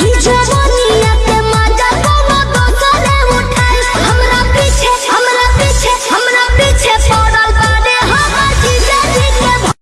you just